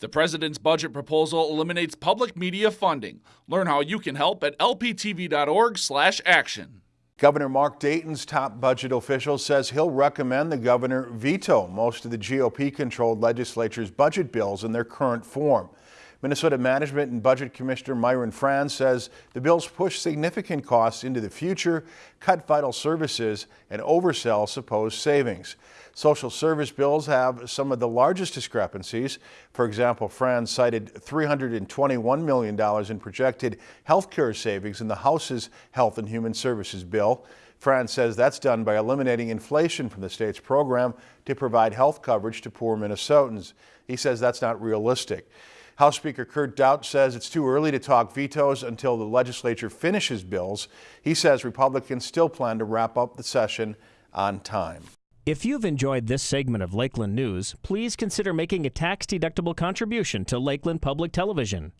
The president's budget proposal eliminates public media funding. Learn how you can help at lptv.org/action. Governor Mark Dayton's top budget official says he'll recommend the governor veto most of the GOP-controlled legislature's budget bills in their current form. Minnesota Management and Budget Commissioner Myron Frans says the bills push significant costs into the future, cut vital services, and oversell supposed savings. Social service bills have some of the largest discrepancies. For example, Frans cited $321 million in projected health care savings in the House's Health and Human Services bill. Frans says that's done by eliminating inflation from the state's program to provide health coverage to poor Minnesotans. He says that's not realistic. House Speaker Kurt Daudt says it's too early to talk vetoes until the legislature finishes bills. He says Republicans still plan to wrap up the session on time. If you've enjoyed this segment of Lakeland News, please consider making a tax-deductible contribution to Lakeland Public Television.